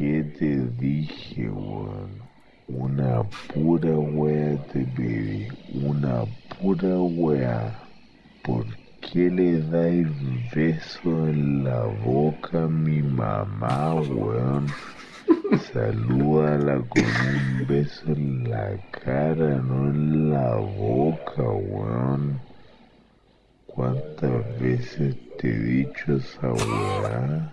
qué te dije, weón? Una pura wea te pedí, una pura wea. ¿Por qué le dais beso en la boca a mi mamá, weón? Salúdala con un beso en la cara, no en la boca, weón. ¿Cuántas veces te he dicho esa weá?